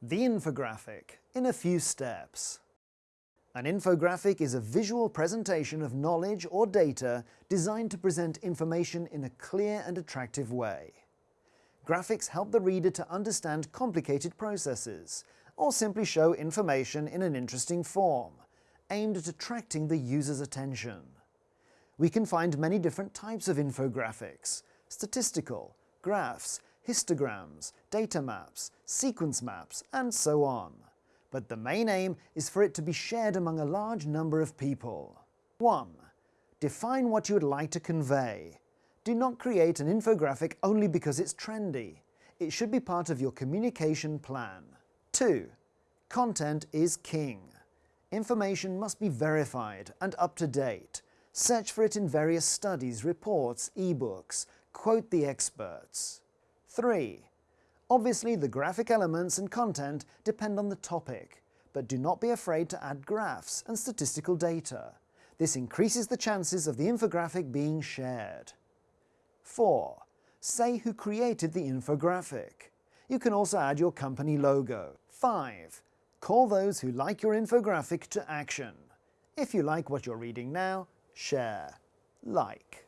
The infographic, in a few steps. An infographic is a visual presentation of knowledge or data designed to present information in a clear and attractive way. Graphics help the reader to understand complicated processes, or simply show information in an interesting form, aimed at attracting the user's attention. We can find many different types of infographics, statistical, graphs, histograms, data maps, sequence maps, and so on. But the main aim is for it to be shared among a large number of people. 1. Define what you would like to convey. Do not create an infographic only because it's trendy. It should be part of your communication plan. 2. Content is king. Information must be verified and up to date. Search for it in various studies, reports, ebooks. Quote the experts. 3. Obviously, the graphic elements and content depend on the topic, but do not be afraid to add graphs and statistical data. This increases the chances of the infographic being shared. 4. Say who created the infographic. You can also add your company logo. 5. Call those who like your infographic to action. If you like what you're reading now, share. Like.